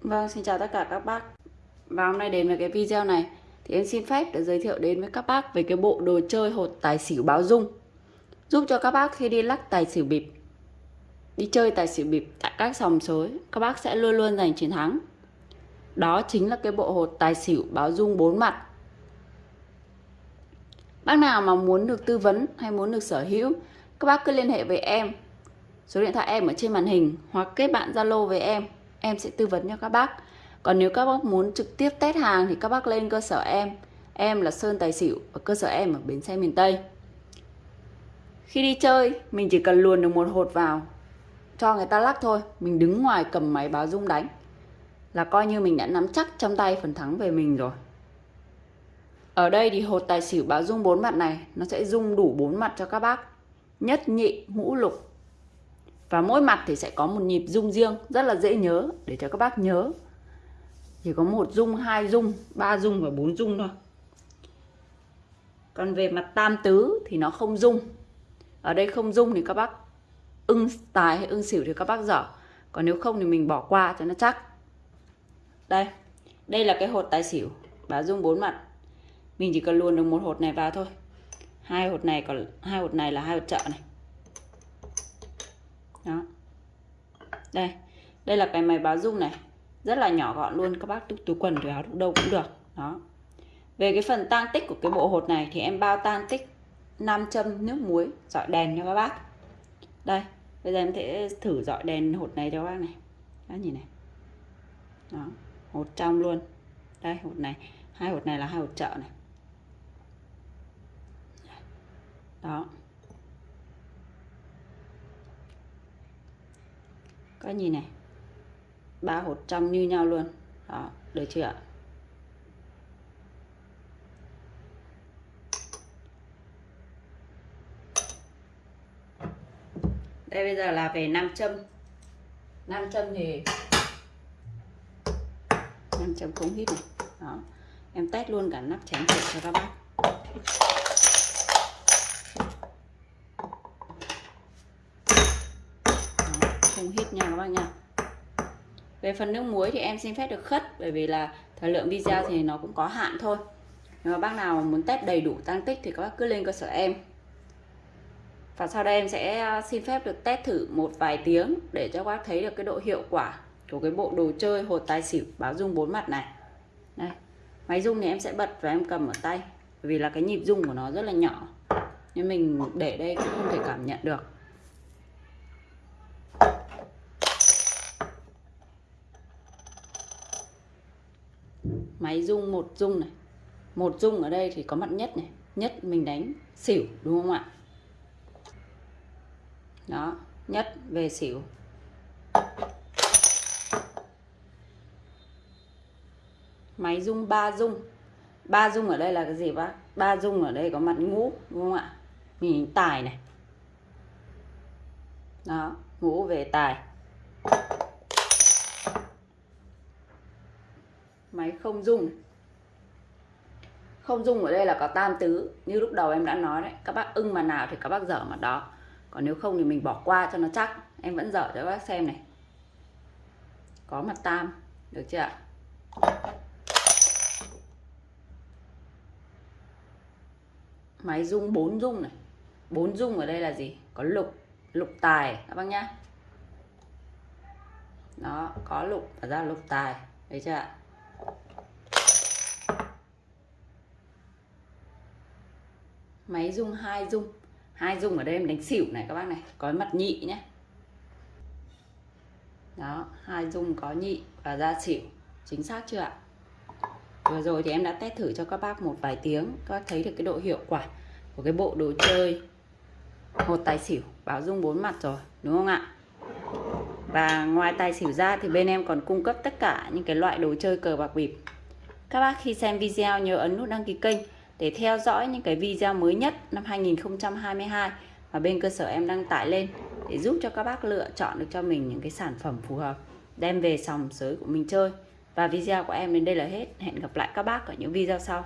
Vâng, xin chào tất cả các bác. Và hôm nay đến với cái video này Thì em xin phép để giới thiệu đến với các bác Về cái bộ đồ chơi hột tài xỉu báo dung. Giúp cho các bác khi đi lắc tài xỉu bịp Đi chơi tài xỉu bịp tại các sòng sới Các bác sẽ luôn luôn giành chiến thắng. Đó chính là cái bộ hột tài xỉu báo dung bốn mặt. Bác nào mà muốn được tư vấn hay muốn được sở hữu Các bác cứ liên hệ với em. Số điện thoại em ở trên màn hình Hoặc kết bạn Zalo với em em sẽ tư vấn cho các bác. Còn nếu các bác muốn trực tiếp test hàng thì các bác lên cơ sở em. Em là Sơn Tài Xỉu ở cơ sở em ở bến xe miền Tây. Khi đi chơi, mình chỉ cần luồn được một hột vào, cho người ta lắc thôi. Mình đứng ngoài cầm máy báo rung đánh là coi như mình đã nắm chắc trong tay phần thắng về mình rồi. Ở đây thì hột tài xỉu báo rung bốn mặt này, nó sẽ rung đủ bốn mặt cho các bác. Nhất nhị, ngũ lục và mỗi mặt thì sẽ có một nhịp rung riêng, rất là dễ nhớ, để cho các bác nhớ. Chỉ có một rung, hai rung, ba rung và bốn rung thôi. Còn về mặt tam tứ thì nó không rung. Ở đây không rung thì các bác ưng tài hay ưng xỉu thì các bác dở. Còn nếu không thì mình bỏ qua cho nó chắc. Đây đây là cái hột tài xỉu. Báo rung bốn mặt. Mình chỉ cần luồn được một hột này vào thôi. Hai hột này còn hai hột này là hai hột trợ này đó. Đây đây là cái máy báo dung này. Rất là nhỏ gọn luôn, các bác túi quần, túi áo đâu cũng được. Đó. Về cái phần tang tích của cái bộ hột này thì em bao tang tích 5 châm nước muối, dọi đèn cho các bác. Đây, bây giờ em sẽ thử dọi đèn hột này cho các bác này. Các nhìn này. Đó, hột trong luôn. Đây, hột này. Hai hột này là hai hột trợ này. Đó. Các nhìn này? Ba hột trong như nhau luôn. Đó, được chưa ạ? Đây bây giờ là về nam châm. Nam châm thì nam châm không hít này. Đó, em test luôn cả nắp chén cho các bác. Không hít nha các bác nha. Về phần nước muối thì em xin phép được khất, bởi vì là thời lượng video thì nó cũng có hạn thôi. Nếu mà bác nào muốn test đầy đủ tăng tích thì các bác cứ lên cơ sở em. Và sau đây em sẽ ờ, xin phép được test thử một vài tiếng để cho các bác thấy được cái độ hiệu quả của cái bộ đồ chơi hột tài xỉu báo dung bốn mặt này. Đây, máy rung thì em sẽ bật và em cầm ở tay vì là cái nhịp rung của nó rất là nhỏ. Nên mình để đây cũng không thể cảm nhận được. Máy rung một rung này. Một rung ở đây thì có mặt nhất này. Nhất mình đánh xỉu, đúng không ạ? Đó, nhất về xỉu. Máy rung ba rung. Ba rung ở đây là cái gì bác? Ba rung ở đây có mặt ngũ, đúng không ạ? Mình tài này. Đó, ngũ về tài. Máy không dung không dung ở đây là có tam tứ, như lúc đầu em đã nói đấy. Các bác ưng mà nào thì các bác dở mặt đó. Còn nếu không thì mình bỏ qua cho nó chắc. Em vẫn dở cho các bác xem này. Có mặt tam, được chưa ạ? Máy dung bốn dung này. Bốn dung ở đây là gì? Có lục lục tài, các bác nhá. Nó có lục và ra lục tài. Đấy chưa ạ? Máy rung hai rung. Hai rung ở đây em đánh xỉu này các bác này. Có mặt nhị nhé đó, hai rung có nhị và ra xỉu. Chính xác chưa ạ? Vừa rồi thì em đã test thử cho các bác một vài tiếng. Các bác thấy được cái độ hiệu quả của cái bộ đồ chơi. Hột tài xỉu, báo rung bốn mặt rồi, đúng không ạ? Và ngoài tài xỉu ra thì bên em còn cung cấp tất cả những cái loại đồ chơi cờ bạc bịp. Các bác khi xem video nhớ ấn nút đăng ký kênh để theo dõi những cái video mới nhất năm 2022 mà bên cơ sở em đăng tải lên để giúp cho các bác lựa chọn được cho mình những cái sản phẩm phù hợp, đem về sòng sới của mình chơi. Và video của em đến đây là hết. Hẹn gặp lại các bác ở những video sau.